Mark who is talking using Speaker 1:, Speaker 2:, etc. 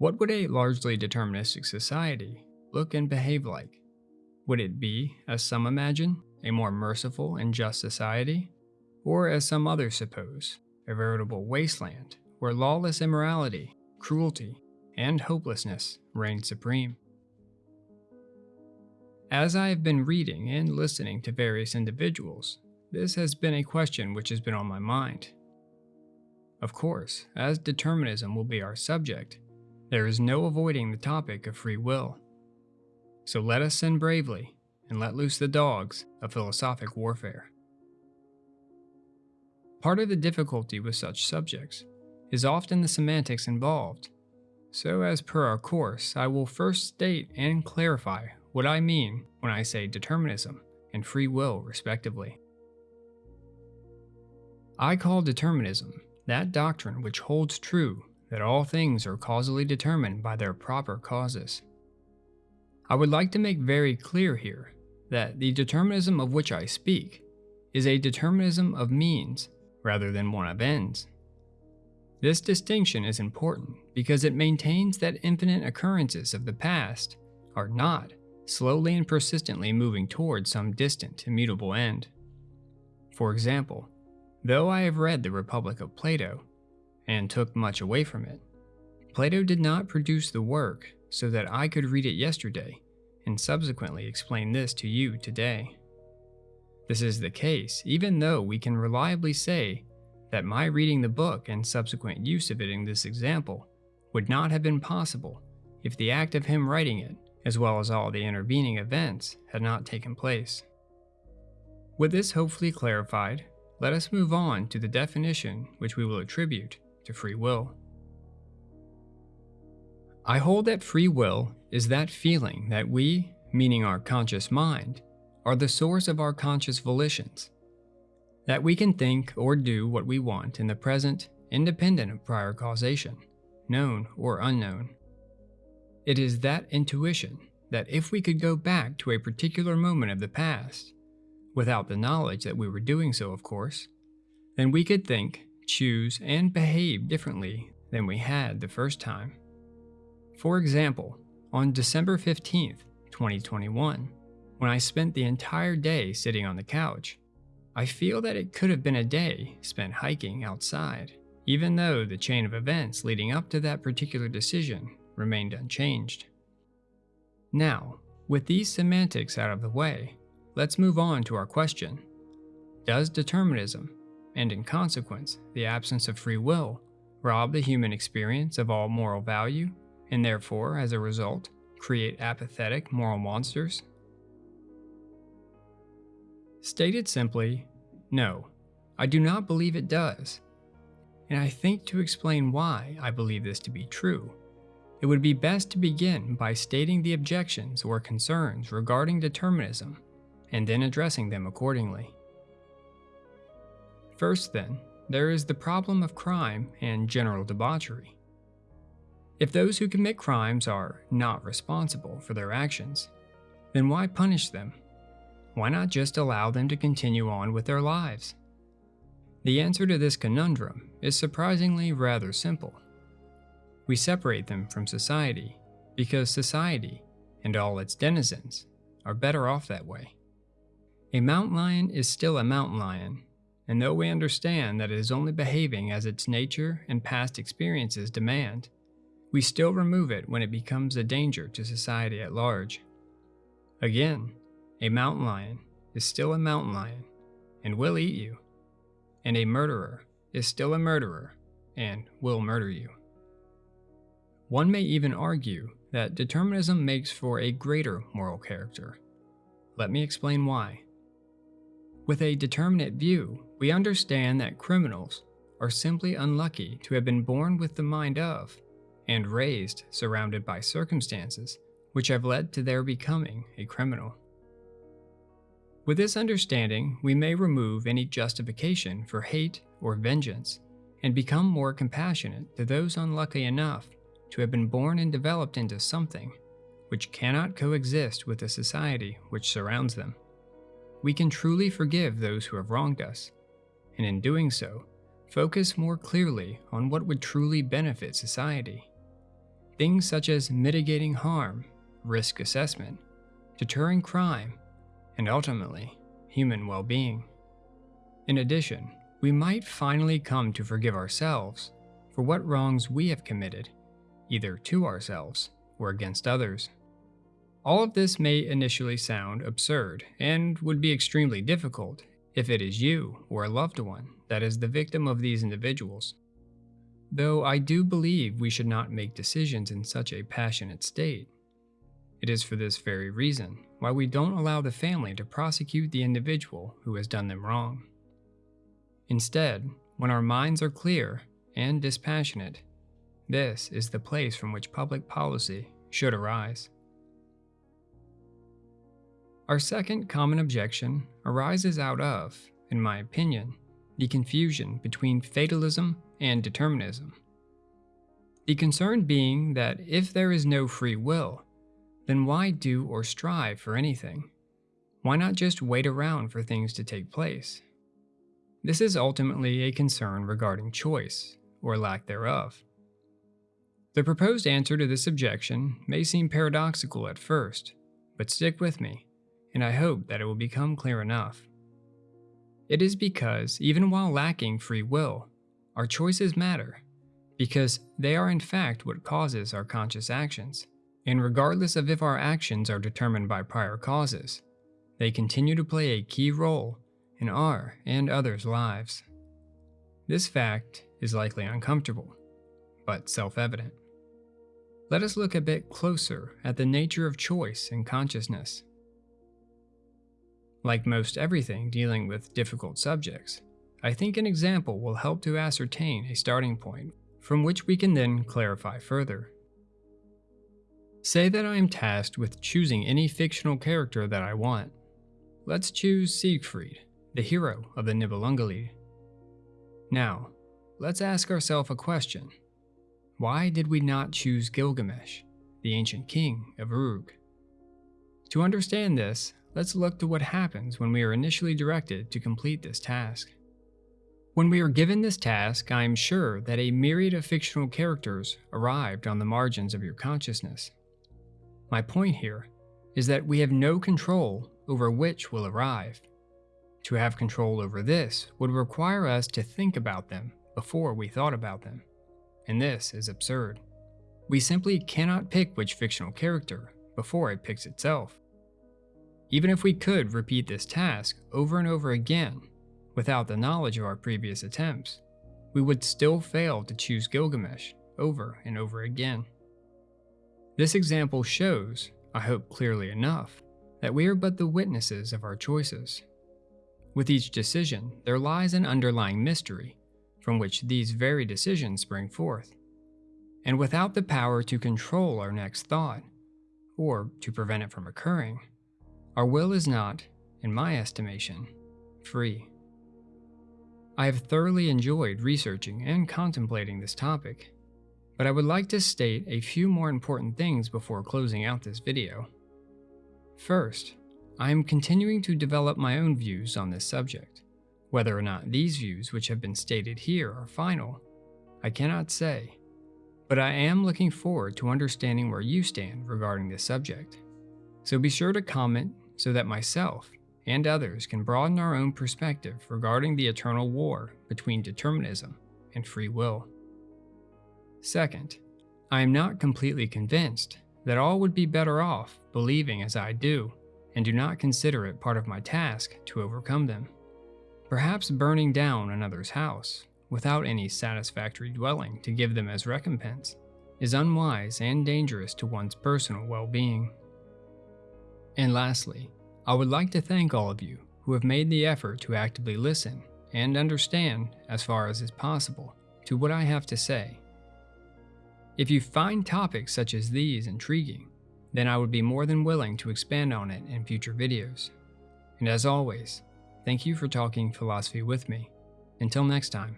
Speaker 1: What would a largely deterministic society look and behave like? Would it be, as some imagine, a more merciful and just society? Or, as some others suppose, a veritable wasteland where lawless immorality, cruelty, and hopelessness reign supreme? As I have been reading and listening to various individuals, this has been a question which has been on my mind. Of course, as determinism will be our subject, there is no avoiding the topic of free will. So let us sin bravely and let loose the dogs of philosophic warfare. Part of the difficulty with such subjects is often the semantics involved. So, as per our course, I will first state and clarify what I mean when I say determinism and free will, respectively. I call determinism that doctrine which holds true that all things are causally determined by their proper causes. I would like to make very clear here that the determinism of which I speak is a determinism of means rather than one of ends. This distinction is important because it maintains that infinite occurrences of the past are not slowly and persistently moving towards some distant, immutable end. For example, though I have read the Republic of Plato, and took much away from it, Plato did not produce the work so that I could read it yesterday and subsequently explain this to you today. This is the case even though we can reliably say that my reading the book and subsequent use of it in this example would not have been possible if the act of him writing it as well as all the intervening events, had not taken place. With this hopefully clarified, let us move on to the definition which we will attribute to free will. I hold that free will is that feeling that we, meaning our conscious mind, are the source of our conscious volitions. That we can think or do what we want in the present independent of prior causation, known or unknown. It is that intuition that if we could go back to a particular moment of the past, without the knowledge that we were doing so, of course, then we could think, choose, and behave differently than we had the first time. For example, on December 15th, 2021, when I spent the entire day sitting on the couch, I feel that it could have been a day spent hiking outside, even though the chain of events leading up to that particular decision remained unchanged. Now, with these semantics out of the way, let's move on to our question. Does determinism, and in consequence, the absence of free will, rob the human experience of all moral value, and therefore, as a result, create apathetic moral monsters? Stated simply, no, I do not believe it does. And I think to explain why I believe this to be true, it would be best to begin by stating the objections or concerns regarding determinism, and then addressing them accordingly. First then, there is the problem of crime and general debauchery. If those who commit crimes are not responsible for their actions, then why punish them? Why not just allow them to continue on with their lives? The answer to this conundrum is surprisingly rather simple. We separate them from society because society and all its denizens are better off that way. A mountain lion is still a mountain lion, and though we understand that it is only behaving as its nature and past experiences demand, we still remove it when it becomes a danger to society at large. Again, a mountain lion is still a mountain lion and will eat you, and a murderer is still a murderer and will murder you. One may even argue that determinism makes for a greater moral character. Let me explain why. With a determinate view, we understand that criminals are simply unlucky to have been born with the mind of, and raised surrounded by circumstances which have led to their becoming a criminal. With this understanding, we may remove any justification for hate or vengeance and become more compassionate to those unlucky enough to have been born and developed into something which cannot coexist with the society which surrounds them. We can truly forgive those who have wronged us, and in doing so, focus more clearly on what would truly benefit society. Things such as mitigating harm, risk assessment, deterring crime, and ultimately, human well being. In addition, we might finally come to forgive ourselves for what wrongs we have committed, either to ourselves or against others. All of this may initially sound absurd and would be extremely difficult if it is you or a loved one that is the victim of these individuals. Though I do believe we should not make decisions in such a passionate state. It is for this very reason why we don't allow the family to prosecute the individual who has done them wrong. Instead, when our minds are clear and dispassionate, this is the place from which public policy should arise. Our second common objection arises out of, in my opinion, the confusion between fatalism and determinism. The concern being that if there is no free will, then why do or strive for anything? Why not just wait around for things to take place? This is ultimately a concern regarding choice, or lack thereof. The proposed answer to this objection may seem paradoxical at first, but stick with me, and I hope that it will become clear enough. It is because, even while lacking free will, our choices matter, because they are in fact what causes our conscious actions. And regardless of if our actions are determined by prior causes, they continue to play a key role in our and others' lives. This fact is likely uncomfortable, but self evident. Let us look a bit closer at the nature of choice and consciousness. Like most everything dealing with difficult subjects, I think an example will help to ascertain a starting point from which we can then clarify further. Say that I am tasked with choosing any fictional character that I want. Let's choose Siegfried, the hero of the Nibelungenlied. Now, let's ask ourselves a question. Why did we not choose Gilgamesh, the ancient king of Uruk? To understand this, let's look to what happens when we are initially directed to complete this task. When we are given this task, I am sure that a myriad of fictional characters arrived on the margins of your consciousness. My point here is that we have no control over which will arrive. To have control over this would require us to think about them before we thought about them, and this is absurd. We simply cannot pick which fictional character before it picks itself. Even if we could repeat this task over and over again without the knowledge of our previous attempts, we would still fail to choose Gilgamesh over and over again. This example shows, I hope clearly enough, that we are but the witnesses of our choices. With each decision, there lies an underlying mystery from which these very decisions spring forth. And without the power to control our next thought, or to prevent it from occurring, our will is not, in my estimation, free. I have thoroughly enjoyed researching and contemplating this topic, but I would like to state a few more important things before closing out this video. First, I am continuing to develop my own views on this subject. Whether or not these views which have been stated here are final, I cannot say, but I am looking forward to understanding where you stand regarding this subject. So be sure to comment so that myself and others can broaden our own perspective regarding the eternal war between determinism and free will. Second, I am not completely convinced that all would be better off believing as I do and do not consider it part of my task to overcome them. Perhaps burning down another's house, without any satisfactory dwelling to give them as recompense, is unwise and dangerous to one's personal well being. And lastly, I would like to thank all of you who have made the effort to actively listen and understand, as far as is possible, to what I have to say. If you find topics such as these intriguing, then I would be more than willing to expand on it in future videos. And as always, thank you for talking philosophy with me. Until next time.